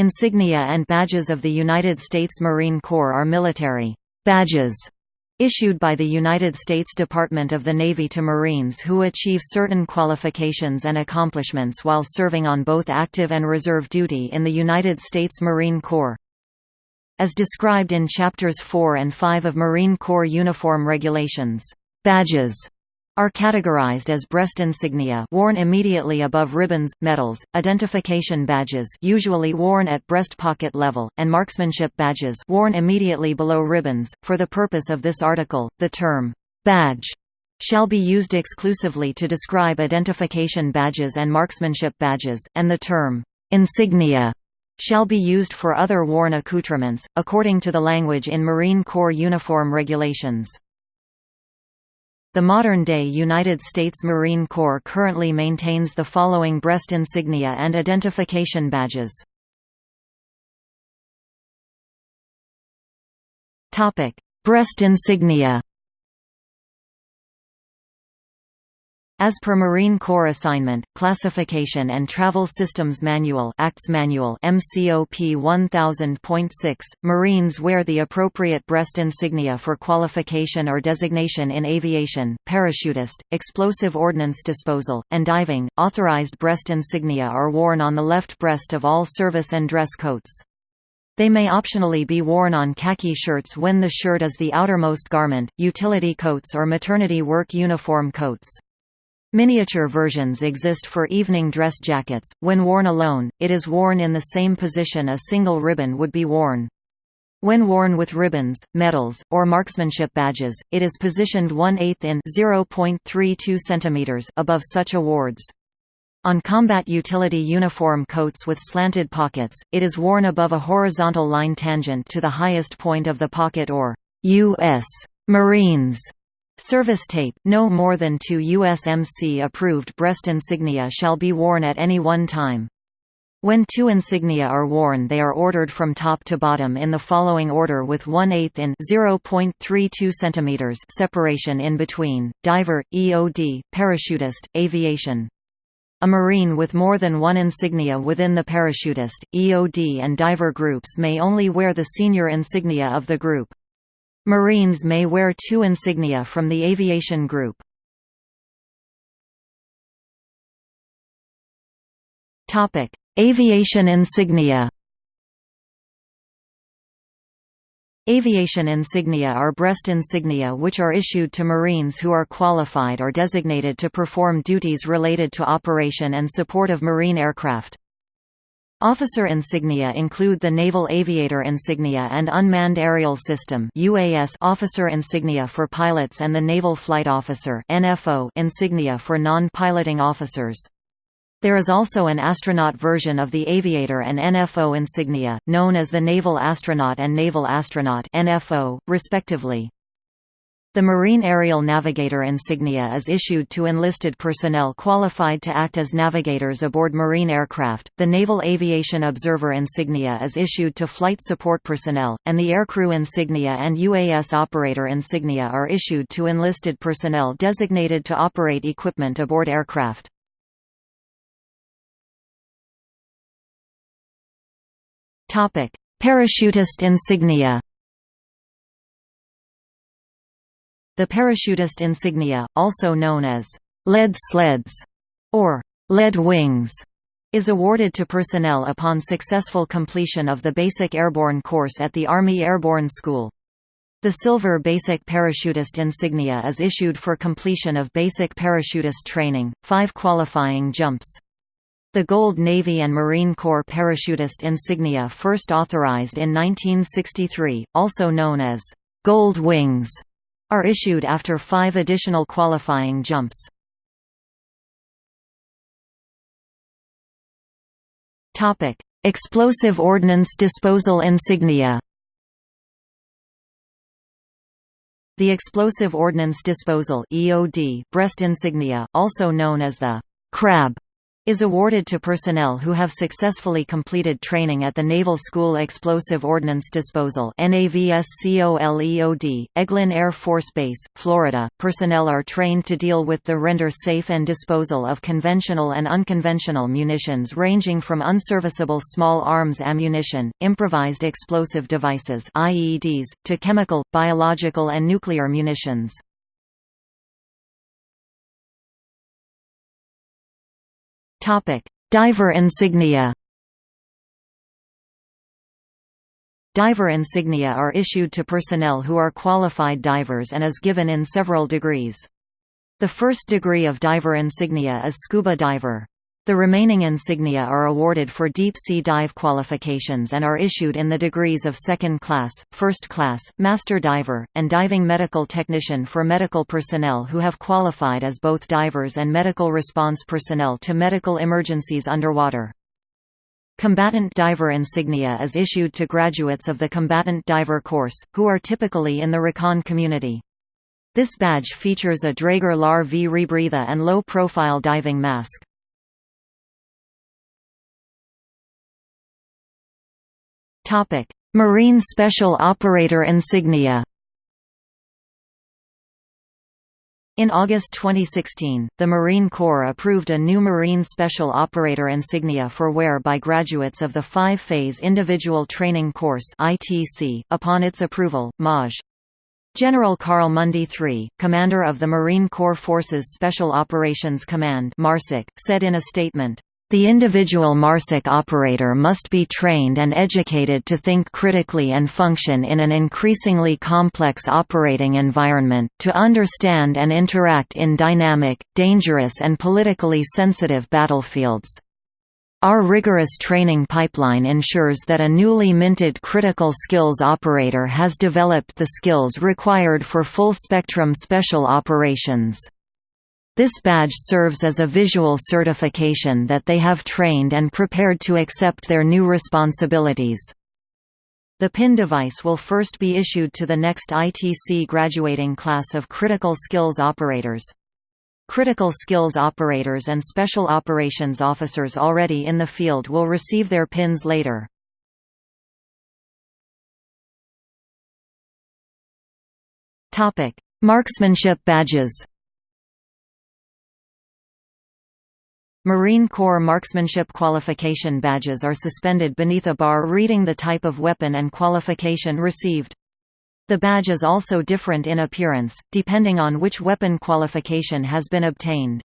Insignia and badges of the United States Marine Corps are military badges issued by the United States Department of the Navy to Marines who achieve certain qualifications and accomplishments while serving on both active and reserve duty in the United States Marine Corps. As described in Chapters 4 and 5 of Marine Corps Uniform Regulations, badges are categorized as breast insignia worn immediately above ribbons, medals, identification badges usually worn at breast pocket level, and marksmanship badges worn immediately below ribbons. For the purpose of this article, the term badge shall be used exclusively to describe identification badges and marksmanship badges, and the term insignia shall be used for other worn accoutrements, according to the language in Marine Corps Uniform Regulations. The modern-day United States Marine Corps currently maintains the following breast insignia and identification badges. Breast insignia As per Marine Corps Assignment, Classification and Travel Systems Manual Acts Manual MCOP 1000.6, Marines wear the appropriate breast insignia for qualification or designation in aviation, parachutist, explosive ordnance disposal, and diving. Authorized breast insignia are worn on the left breast of all service and dress coats. They may optionally be worn on khaki shirts when the shirt is the outermost garment, utility coats or maternity work uniform coats. Miniature versions exist for evening dress jackets. When worn alone, it is worn in the same position a single ribbon would be worn. When worn with ribbons, medals, or marksmanship badges, it is positioned 1 8 in 0.32 cm above such awards. On combat utility uniform coats with slanted pockets, it is worn above a horizontal line tangent to the highest point of the pocket or U.S. Marines Service tape, no more than two USMC-approved breast insignia shall be worn at any one time. When two insignia are worn they are ordered from top to bottom in the following order with 1 8 in 0.32 cm separation in between, diver, EOD, parachutist, aviation. A Marine with more than one insignia within the parachutist, EOD and diver groups may only wear the senior insignia of the group. Marines may wear two insignia from the aviation group. Topic: Aviation insignia Aviation insignia are breast insignia which are issued to Marines who are qualified or designated to perform duties related to operation and support of Marine aircraft. Officer insignia include the Naval Aviator Insignia and Unmanned Aerial System UAS officer insignia for pilots and the Naval Flight Officer NFO insignia for non-piloting officers. There is also an astronaut version of the Aviator and NFO insignia, known as the Naval Astronaut and Naval Astronaut NFO, respectively. The Marine Aerial Navigator insignia is issued to enlisted personnel qualified to act as navigators aboard marine aircraft, the Naval Aviation Observer insignia is issued to flight support personnel, and the Aircrew insignia and UAS Operator insignia are issued to enlisted personnel designated to operate equipment aboard aircraft. Parachutist insignia The parachutist insignia, also known as lead sleds or lead wings, is awarded to personnel upon successful completion of the Basic Airborne course at the Army Airborne School. The silver basic parachutist insignia is issued for completion of basic parachutist training, five qualifying jumps. The gold Navy and Marine Corps parachutist insignia first authorized in 1963, also known as gold wings, are issued after five additional qualifying jumps. Explosive Ordnance Disposal Insignia The Explosive Ordnance Disposal EOD breast insignia, also known as the crab is awarded to personnel who have successfully completed training at the Naval School Explosive Ordnance Disposal Eglin Air Force Base, Florida. Personnel are trained to deal with the render safe and disposal of conventional and unconventional munitions ranging from unserviceable small arms ammunition, improvised explosive devices IEDs, to chemical, biological and nuclear munitions. Topic: Diver insignia. Diver insignia are issued to personnel who are qualified divers and is given in several degrees. The first degree of diver insignia is scuba diver. The remaining insignia are awarded for deep-sea dive qualifications and are issued in the degrees of second class, first class, master diver, and diving medical technician for medical personnel who have qualified as both divers and medical response personnel to medical emergencies underwater. Combatant diver insignia is issued to graduates of the combatant diver course, who are typically in the recon community. This badge features a Draeger LAR V rebreather and low-profile diving mask. Marine Special Operator insignia In August 2016, the Marine Corps approved a new Marine Special Operator insignia for wear by graduates of the five-phase Individual Training Course ITC .Upon its approval, Maj. General Carl Mundy III, commander of the Marine Corps Forces Special Operations Command said in a statement, the individual MARSOC operator must be trained and educated to think critically and function in an increasingly complex operating environment, to understand and interact in dynamic, dangerous and politically sensitive battlefields. Our rigorous training pipeline ensures that a newly minted critical skills operator has developed the skills required for full-spectrum special operations. This badge serves as a visual certification that they have trained and prepared to accept their new responsibilities. The PIN device will first be issued to the next ITC graduating class of critical skills operators. Critical skills operators and special operations officers already in the field will receive their PINs later. Marksmanship badges Marine Corps marksmanship qualification badges are suspended beneath a bar reading the type of weapon and qualification received. The badge is also different in appearance, depending on which weapon qualification has been obtained.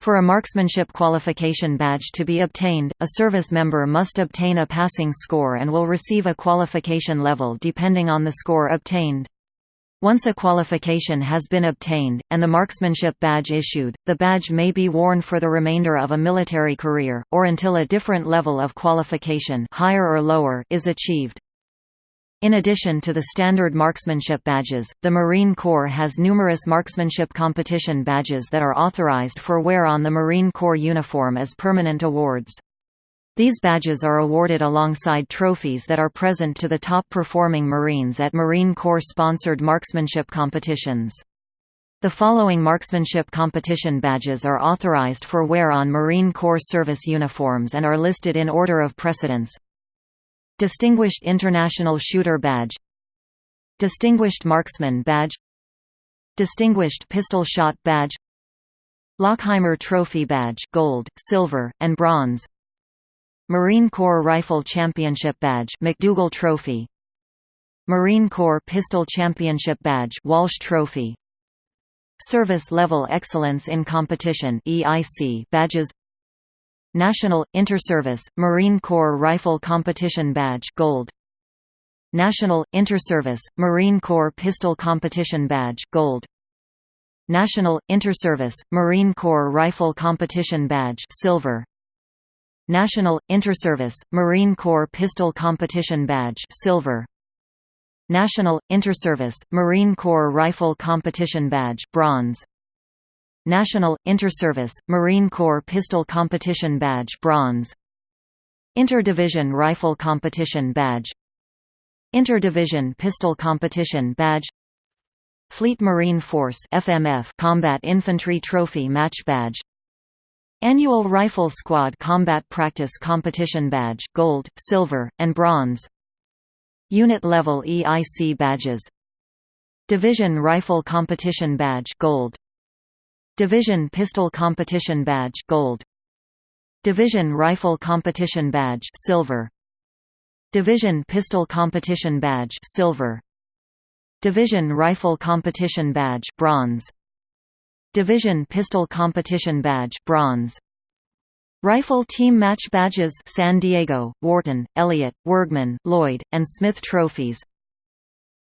For a marksmanship qualification badge to be obtained, a service member must obtain a passing score and will receive a qualification level depending on the score obtained. Once a qualification has been obtained, and the marksmanship badge issued, the badge may be worn for the remainder of a military career, or until a different level of qualification higher or lower is achieved. In addition to the standard marksmanship badges, the Marine Corps has numerous marksmanship competition badges that are authorized for wear on the Marine Corps uniform as permanent awards. These badges are awarded alongside trophies that are present to the top-performing Marines at Marine Corps-sponsored marksmanship competitions. The following marksmanship competition badges are authorized for wear on Marine Corps service uniforms and are listed in order of precedence. Distinguished International Shooter Badge Distinguished Marksman Badge Distinguished Pistol Shot Badge Lauchheimer Trophy Badge gold, silver, and bronze Marine Corps Rifle Championship Badge McDougall Trophy. Marine Corps Pistol Championship Badge Walsh Trophy. Service Level Excellence in Competition EIC badges. National Interservice Marine Corps Rifle Competition Badge Gold. National Interservice Marine Corps Pistol Competition Badge Gold. National Interservice Marine Corps Rifle Competition Badge Silver National Interservice Marine Corps Pistol Competition Badge Silver. National Interservice Marine Corps Rifle Competition Badge Bronze. National Interservice Marine Corps Pistol Competition Badge Bronze. Interdivision Rifle Competition Badge. Interdivision Pistol Competition Badge. Fleet Marine Force FMF Combat Infantry Trophy Match Badge Annual Rifle Squad Combat Practice Competition Badge Gold, Silver, and Bronze. Unit Level EIC Badges. Division Rifle Competition Badge Gold. Division Pistol Competition Badge Gold. Division Rifle Competition Badge Silver. Division Pistol Competition Badge Silver. Division Rifle Competition Badge Bronze Division Pistol Competition Badge Bronze Rifle Team Match Badges San Diego, Wharton, Elliott, Wirgman, Lloyd, and Smith Trophies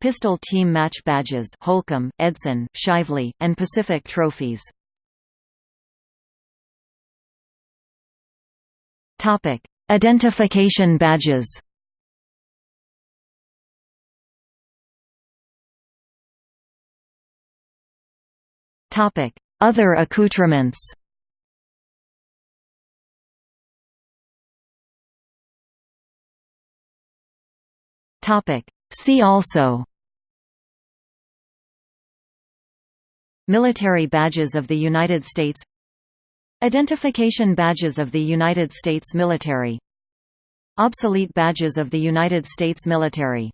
Pistol Team Match Badges Holcomb, Edson, Shively, and Pacific Trophies. Topic: Identification badges. Topic: Other accoutrements. See also. Military badges of the United States. Identification badges of the United States military. Obsolete badges of the United States military